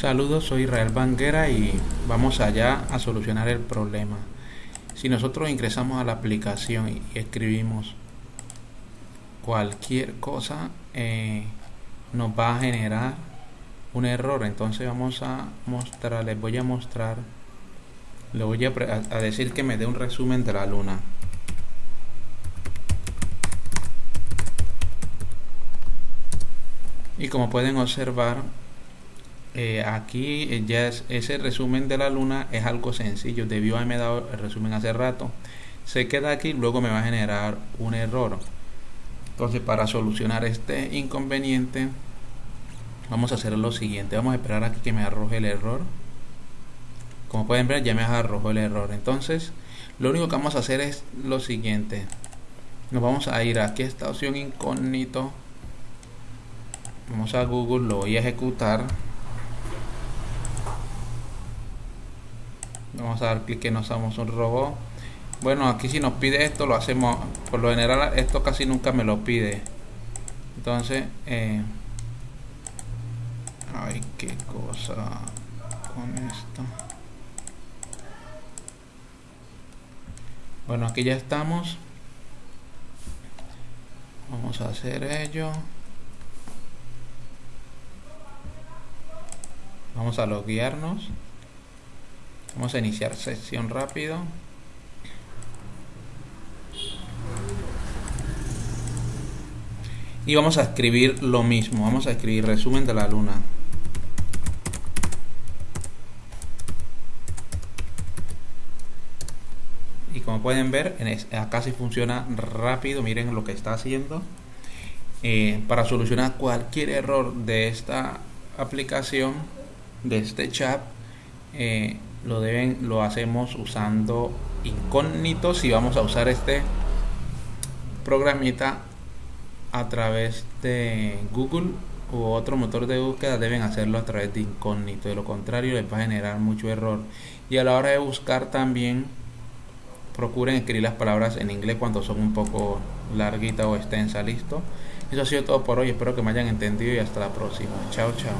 Saludos, soy Israel Banguera y vamos allá a solucionar el problema. Si nosotros ingresamos a la aplicación y escribimos cualquier cosa, eh, nos va a generar un error. Entonces vamos a mostrar, les voy a mostrar, le voy a, a decir que me dé un resumen de la luna. Y como pueden observar, eh, aquí eh, ya es, ese resumen de la luna es algo sencillo. Debió haberme dado el resumen hace rato. Se queda aquí luego me va a generar un error. Entonces para solucionar este inconveniente vamos a hacer lo siguiente. Vamos a esperar aquí que me arroje el error. Como pueden ver ya me arrojó el error. Entonces lo único que vamos a hacer es lo siguiente. Nos vamos a ir aquí a esta opción incógnito. Vamos a google lo voy a ejecutar vamos a dar clic que no somos un robot. Bueno aquí si nos pide esto lo hacemos. Por lo general esto casi nunca me lo pide. Entonces eh, ay qué cosa con esto. Bueno aquí ya estamos. Vamos a hacer ello. Vamos a loguearnos Vamos a iniciar sesión rápido. Y vamos a escribir lo mismo. Vamos a escribir resumen de la luna. Y como pueden ver, acá sí funciona rápido. Miren lo que está haciendo. Eh, para solucionar cualquier error de esta aplicación, de este chat, eh, lo deben lo hacemos usando incógnito si vamos a usar este programita a través de Google u otro motor de búsqueda. Deben hacerlo a través de incógnito. De lo contrario les va a generar mucho error. Y a la hora de buscar también procuren escribir las palabras en inglés cuando son un poco larguitas o extensas. Listo. Eso ha sido todo por hoy. Espero que me hayan entendido y hasta la próxima. Chao chao